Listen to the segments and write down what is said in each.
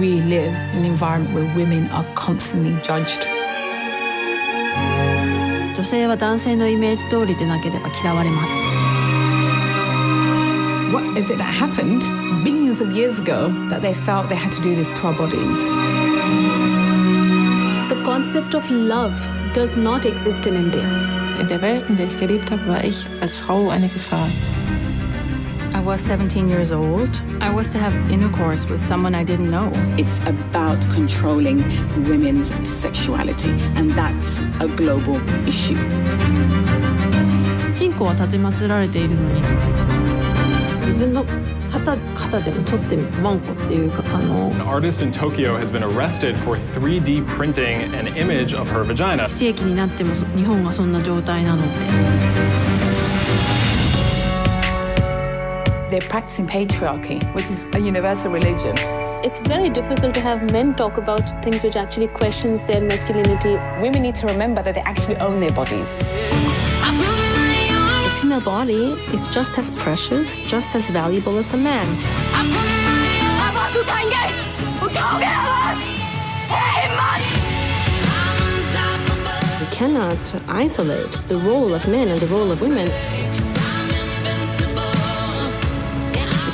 we live in an environment where women are constantly judged. 女性は男性のイメージ通りでなければ嫌われます What is it that happened billions of years ago that they felt they had to do this to our bodies? The concept of love does not exist in India. In der Welt, in der ich gelebt habe, war ich als Frau eine Gefahr. I was 17 years old. I was to have intercourse with someone I didn't know. It's about controlling women's sexuality, and that's a global issue. チンコは立てまつられているのに自分の肩肩でも取ってワンコっていうかあの An artist in Tokyo has been arrested for 3D printing an image of her vagina. 非正規になってもそ日本がそんな状態なのって They're practicing patriarchy, which is a universal religion. It's very difficult to have men talk about things which actually questions their masculinity. Women need to remember that they actually own their bodies. The female body is just as precious, just as valuable as the man's. We cannot isolate the role of men and the role of women.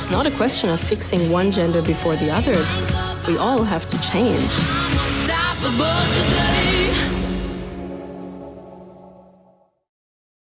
It's not a question of fixing one gender before the other. We all have to change.